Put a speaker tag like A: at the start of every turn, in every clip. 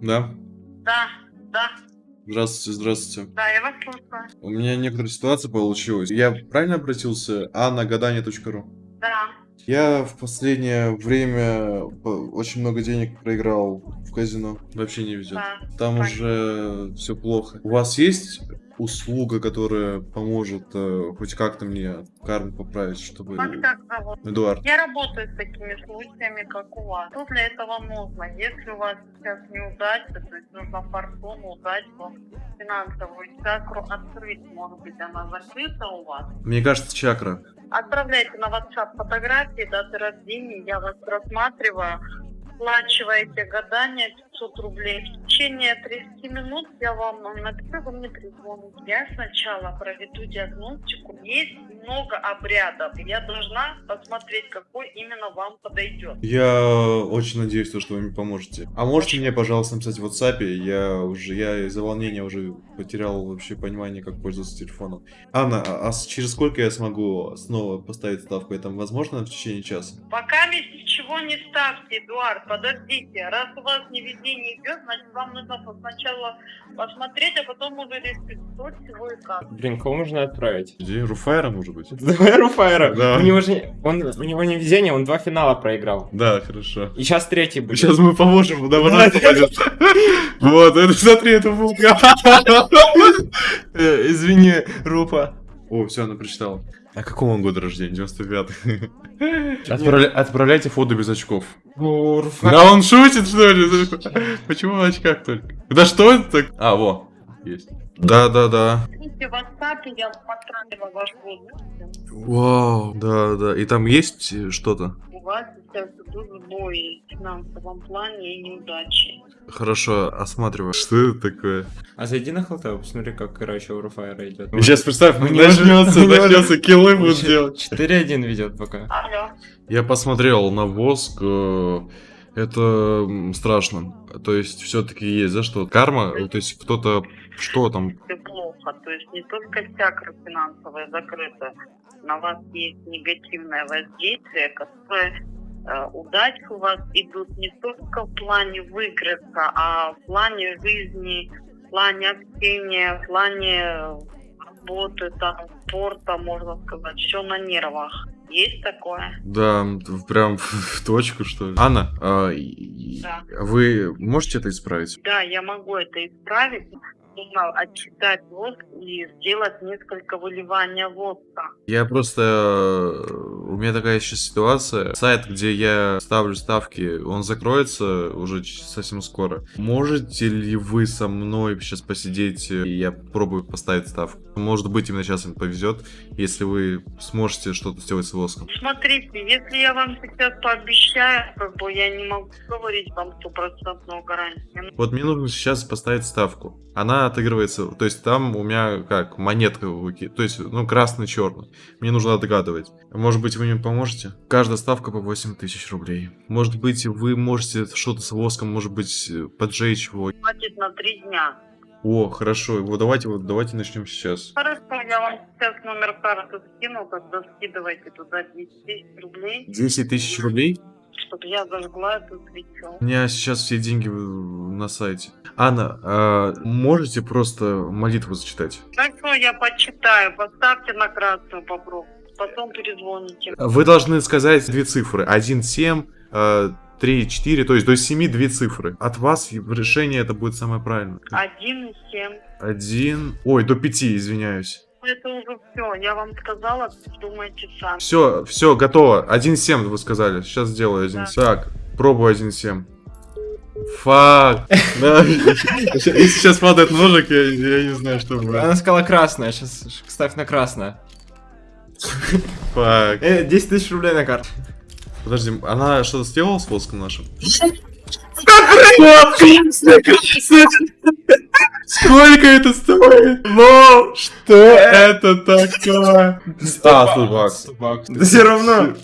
A: Да?
B: Да, да,
A: Здравствуйте, здравствуйте.
B: да, я вас слушаю.
A: У меня некоторая ситуация получилась. Я правильно обратился? А на гадание.ру.
B: Да.
A: Я в последнее время очень много денег проиграл в казино. Вообще не везет.
B: Да.
A: Там
B: понятно.
A: уже все плохо. У вас есть услуга, которая поможет э, хоть как-то мне карму поправить, чтобы...
B: Вас как зовут?
A: Эдуард.
B: Я работаю с такими случаями, как у вас. Что для этого нужно? Если у вас сейчас неудача, то есть нужно фортуну, удачу, финансовую чакру открыть, может быть, она закрыта у вас.
A: Мне кажется, чакра.
B: Отправляйте на WhatsApp фотографии, даты рождения, я вас рассматриваю. Оплачиваете гадание 500 рублей. В течение 30 минут я вам напишу, вы мне перезвоните. Я сначала проведу диагностику. Есть много обрядов. Я должна посмотреть, какой именно вам подойдет.
A: Я очень надеюсь, то, что вы мне поможете. А можете мне, пожалуйста, написать в WhatsApp? Я уже, я из-за волнения уже потерял вообще понимание, как пользоваться телефоном. Анна, а, а через сколько я смогу снова поставить ставку? Это возможно в течение часа?
B: Пока ничего не ставьте, Эдуард, подождите. Раз у вас невезение идет, значит вам нужно сначала посмотреть, а потом уже решить, что, чего и как.
C: Блин, кого можно отправить?
A: Где? Руфайра, может быть?
C: Давай Руфайра.
A: Да.
C: У него же он, у него не везение, он два финала проиграл.
A: Да, хорошо.
C: И сейчас третий будет.
A: Сейчас мы поможем, это пойдет. Вот, это, смотри, это булка.
C: Э, Извини, Руфа.
A: О, все, она прочитала. А какого он года рождения? 95 Отправля- Отправляйте фото без очков.
C: О, Руфа.
A: Да он шутит, что ли? Почему в очках только? Да что это так? А, во, есть. Да, да, да.
B: Видите, в WhatsApp я вам отправила ваш возраст.
A: Вау, да, да. И там есть э, что-то?
B: У вас сейчас идут сбои в финансовом плане и неудачи.
A: Хорошо, осматриваю. Что это такое?
C: А зайди на халтау, посмотри, как, короче, у Руфайра идет.
A: Сейчас представь,
C: не может-
A: начнется, начнется, киллы будут делать.
C: 4-1 ведет пока.
B: Алло.
A: Я посмотрел на воск, э, это страшно. То есть все-таки есть за что? Карма, то есть кто-то, что там?
B: Все плохо. То есть не только чакра финансовая закрыта, на вас есть негативное воздействие, которое э, удачи у вас идут не только в плане выигрыша, а в плане жизни, в плане общения, в плане э, работы, там, спорта, можно сказать, все на нервах. Есть такое?
A: Да, прям в точку, что ли. Анна, а,
B: Да.
A: вы можете это исправить?
B: Да, я могу это исправить. Нужно отчитать воск и сделать несколько выливания воска.
A: Я просто... э, У меня такая сейчас ситуация. Сайт, где я ставлю ставки, он закроется уже совсем скоро. Можете ли вы со мной сейчас посидеть, э, и я попробую поставить ставку? Может быть, именно сейчас им повезет, если вы сможете что-то сделать с воском.
B: Смотрите, если я вам сейчас пообещаю, как бы я не могу говорить вам стопроцентную гарантию.
A: Вот мне нужно сейчас поставить ставку. Она отыгрывается, то есть там у меня как монетка, выки- то есть, ну, красный-черный. Мне нужно отгадывать. Может быть, вы мне поможете? Каждая ставка по 8 тысяч рублей. Может быть, вы можете что-то с воском, может быть, поджечь его.
B: Хватит на три дня.
A: О, хорошо, вот давайте, вот давайте начнем сейчас.
B: Хорошо, я вам сейчас номер карты скину, тогда скидывайте туда 10 тысяч рублей,
A: 10 тысяч рублей?
B: чтобы я зажгла эту свечу.
A: У меня сейчас все деньги в- на сайте. Анна, а можете просто молитву зачитать?
B: Хорошо, я почитаю, поставьте на красную попробуйте, потом перезвоните.
A: Вы должны сказать две цифры. 1, 7, 3, 4, то есть до 7 две цифры. От вас решение это будет самое правильное.
B: Один и семь.
A: 1, ой, до 5, извиняюсь.
B: Это уже все, я вам сказала, думайте сами.
A: Все, все, готово. 1, 7 вы сказали. Сейчас сделаю 1,
B: Да.
A: Так, пробую 1, 7. Фак. Да. Если сейчас падает ножик, я, я не знаю, что будет.
C: Она сказала красная, сейчас ставь на красное.
A: Фак.
C: Э, 10 тысяч рублей на карту.
A: Подожди, она что-то сделала с воском нашим? Сколько это стоит? Вау, что это такое? А, 100 баксов.
C: Да все равно.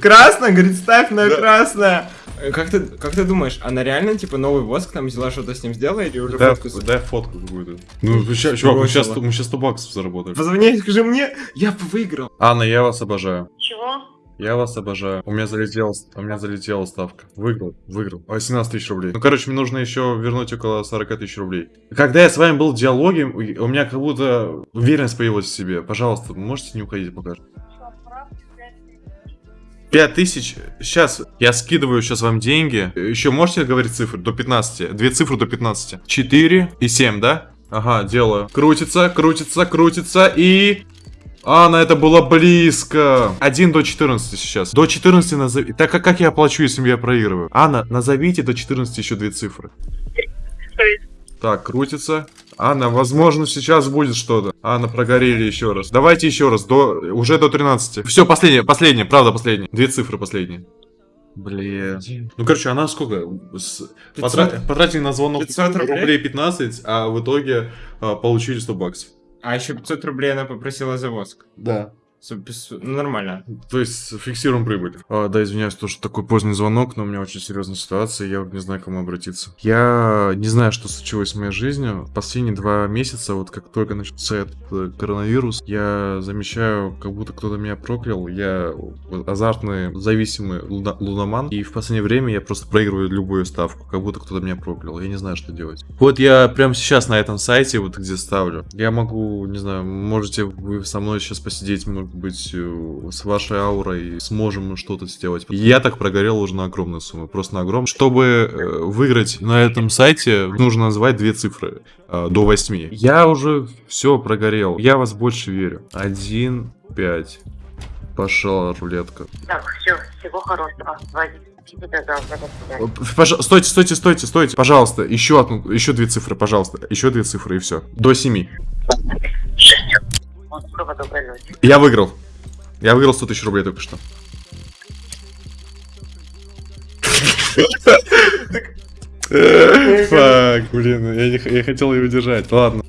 C: Красная, говорит, ставь на красное. Э, Как ты, как ты думаешь, она реально, типа, новый воск там взяла, что-то с ним сделала или уже
A: Дай,
C: фотку
A: дай фотку какую-то. Ну, сейчас, чувак, мы сейчас, мы сейчас 100 баксов заработали.
C: Позвони, скажи мне, я бы выиграл.
A: Анна, я вас обожаю.
B: Чего?
A: Я вас обожаю. У меня залетела, у меня залетела ставка. Выиграл, выиграл. 18 тысяч рублей. Ну, короче, мне нужно еще вернуть около 40 тысяч рублей. Когда я с вами был в диалоге, у меня как будто уверенность появилась в себе. Пожалуйста, можете не уходить пока. 5 тысяч. Сейчас я скидываю сейчас вам деньги. Еще можете говорить цифры? До 15. Две цифры до 15. 4 и 7, да? Ага, делаю. Крутится, крутится, крутится и... Анна, это было близко. 1 до 14 сейчас. До 14 назови... Так а как я оплачу, если я проигрываю? Анна, назовите до 14 еще две цифры. Так, крутится. Анна, возможно, сейчас будет что-то. Анна, прогорели еще раз. Давайте еще раз. До... Уже до 13. Все, последнее, последнее, правда, последнее. Две цифры последние. Блин. Ну, короче, она сколько? С...
C: 500.
A: Потра... Потратили на звонок
C: 500 рублей?
A: 15, а в итоге а, получили 100 баксов.
C: А еще 500 рублей она попросила за воск.
A: Да.
C: Ну, нормально.
A: То есть фиксируем прибыль. А, да, извиняюсь, то, что такой поздний звонок, но у меня очень серьезная ситуация, я не знаю, к кому обратиться. Я не знаю, что случилось с моей жизнью. Последние два месяца, вот как только начался этот э, коронавирус, я замечаю, как будто кто-то меня проклял. Я азартный, зависимый луна- луноман, и в последнее время я просто проигрываю любую ставку, как будто кто-то меня проклял. Я не знаю, что делать. Вот я прямо сейчас на этом сайте, вот где ставлю, я могу, не знаю, можете вы со мной сейчас посидеть, может быть, э, с вашей аурой, сможем что-то сделать. Я так прогорел уже на огромную сумму, просто на огромную. Чтобы э, выиграть на этом сайте, нужно назвать две цифры э, до 8. Я уже все прогорел, я вас больше верю. 1, 5. Пошла рулетка.
B: Так, все, всего хорошего. Вадик, тебе до завтра. До свидания.
A: Пож- Стойте, стойте, стойте, стойте. Пожалуйста, еще одну, еще две цифры, пожалуйста. Еще две цифры и все. До 7. Я выиграл. Я выиграл 100 тысяч рублей только что. Фак, блин, я, не, я хотел ее удержать. Ладно.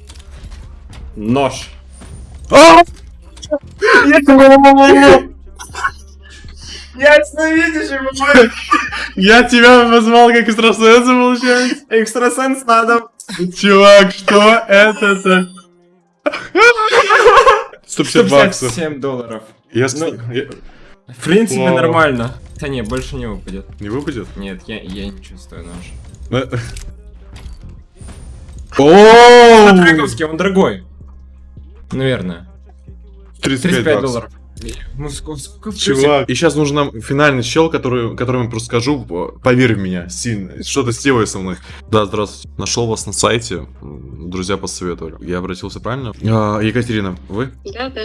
C: Нож. Ясно видишь, его
A: Я тебя позвал как экстрасенса, получается.
C: экстрасенс надо.
A: Чувак, что это-то? 150 баксов.
C: 157 долларов.
A: Я,
C: Ну,
A: я-
C: В принципе,
A: Вау.
C: нормально. Да не, больше не выпадет.
A: Не выпадет?
C: Нет, я, я не чувствую нож.
A: Э. О!
C: Он дорогой. Наверное.
A: 35
C: 35
A: баксов.
C: долларов. Ну, сколько, сколько
A: Чувак. И сейчас нужен нам финальный чел, который, которому я просто скажу, по- поверь в меня, сильно. Что-то сделай со мной. Да, здравствуйте. Нашел вас на сайте. Друзья посоветовали. Я обратился правильно? А, Екатерина, вы?
B: Да, да.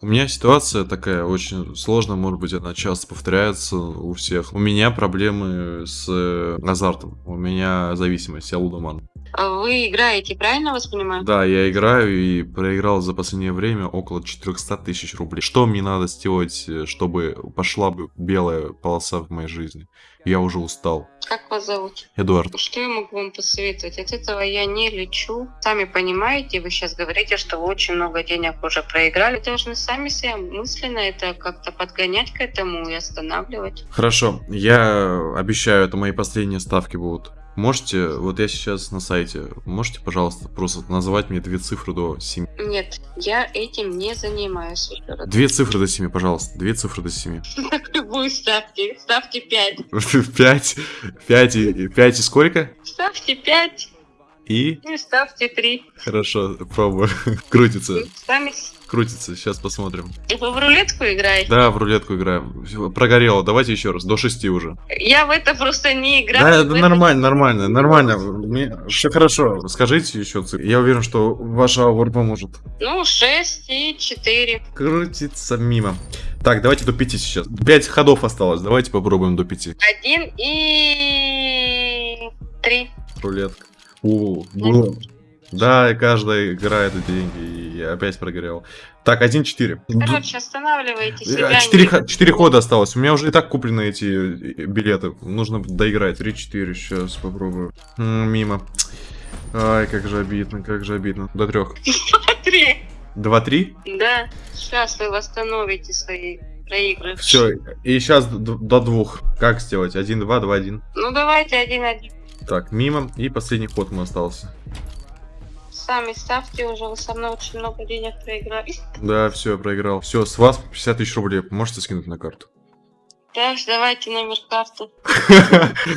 A: У меня ситуация такая очень сложная, может быть, она часто повторяется у всех. У меня проблемы с э, азартом. У меня зависимость, я лудоман.
D: Вы играете, правильно вас понимаю?
A: Да, я играю и проиграл за последнее время около 400 тысяч рублей. Что мне надо сделать, э, чтобы пошла бы белая полоса в моей жизни? Я уже устал.
D: Как вас зовут?
A: Эдуард.
D: Что я могу вам посоветовать? От этого я не лечу. Сами понимаете, вы сейчас говорите, что вы очень много денег уже проиграли. Вы должны сами себя мысленно это как-то подгонять к этому и останавливать.
A: Хорошо, я обещаю, это мои последние ставки будут. Можете, вот я сейчас на сайте, можете, пожалуйста, просто назвать мне две цифры до 7?
D: Нет, я этим не занимаюсь.
A: Две цифры до 7, пожалуйста, две цифры до 7.
D: Любую ставьте. Ставьте 5.
A: 5, 5 и, 5 и сколько?
D: Ставьте 5
A: И?
D: и ставьте 3.
A: Хорошо, пробую. Крутится,
D: Сами...
A: крутится, сейчас посмотрим.
D: Вы в рулетку играете?
A: Да, в рулетку играем. Прогорело, давайте еще раз, до 6 уже.
D: Я в это просто не играю.
A: Да,
D: это
A: нормально, нормально, нормально. Все хорошо. Скажите еще цифры. Я уверен, что ваша аура поможет.
D: Ну, 6 и 4.
A: Крутится мимо. Так, давайте до 5 сейчас. 5 ходов осталось. Давайте попробуем до 5.
D: 1 и 3.
A: Рулетка. О, было. Да, и каждая играет деньги. И я опять прогорел. Так, 1-4.
D: Короче, останавливайте себя.
A: Э, Четыре, четыре хода осталось. У меня уже и так куплены эти э, билеты. Нужно доиграть. 3-4. Сейчас попробую. М, Мимо. Ай, как же обидно, как же обидно. До трех.
D: Три.
A: 2-3?
D: Да, сейчас вы восстановите свои проигрыши.
A: Все. И сейчас до двух. Как сделать? 1-2, 2-1.
D: Ну давайте один-один.
A: Так, мимо. И последний ход мы остался.
D: сами ставьте уже, вы со мной очень много денег проиграли.
A: Да, все, я проиграл. Все, с вас 50 тысяч рублей. Можете скинуть на карту?
D: Так, давайте номер карты.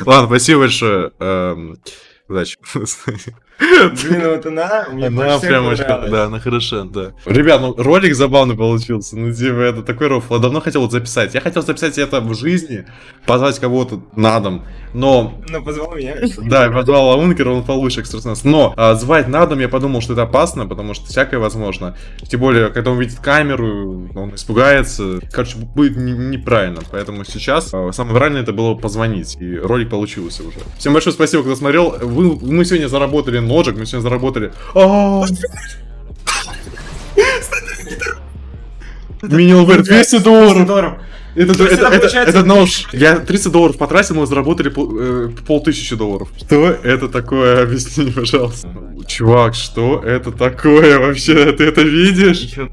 A: Ладно, спасибо большое. Эм, Удачи.
C: Блин, вот она, мне
A: Она прям очень, да, она хороша, да. Ребят, ну ролик забавный получился, ну типа это такой рофл, я давно хотел вот записать. Я хотел записать это в жизни, позвать кого-то на дом, но
C: Ну, позвал меня.
A: да, я позвал Лаункера, он получше экстрасенс. Но а, звать на дом я подумал, что это опасно, потому что всякое возможно. Тем более, когда он видит камеру, он испугается. Короче, будет не- неправильно. Поэтому сейчас а, самое правильное это было позвонить. И ролик получился уже. Всем большое спасибо, кто смотрел. Вы, мы сегодня заработали ножик, мы сегодня заработали... А, Мини-ЛВР 200 долларов. Это, это,
C: это
A: это-
C: получается-
A: это нож. Я 30 долларов потратил, мы заработали пол, э, полтысячи долларов. Что это такое? Объясни, пожалуйста. Чувак, что это такое вообще? Ты это видишь?
C: Еще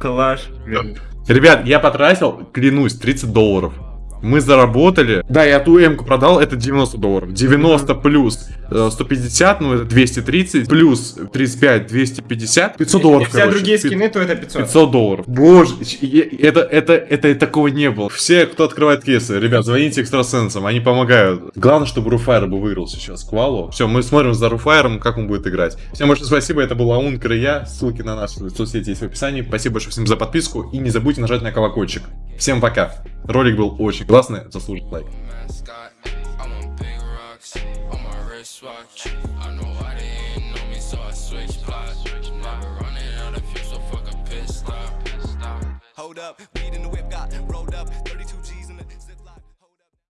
C: блин.
A: Ребят, я потратил, клянусь, 30 долларов. Мы заработали. Да, я ту М-ку продал, это 90 долларов. 90 плюс э, 150, ну это 230, плюс 35, 250, 500 долларов,
C: Если все
A: короче.
C: другие скины, то это 500.
A: 500 долларов. Боже, е- это, это, это такого не было. Все, кто открывает кейсы, ребят, звоните экстрасенсам, они помогают. Главное, чтобы Руфайр бы выиграл сейчас Квалу. Все, мы смотрим за Руфайром, как он будет играть. Всем большое спасибо, это был Аункер и я. Ссылки на наши соцсети есть в описании. Спасибо большое всем за подписку и не забудьте нажать на колокольчик. Всем пока. Ролик был очень классный, заслужит лайк.
E: Hold up, in the whip.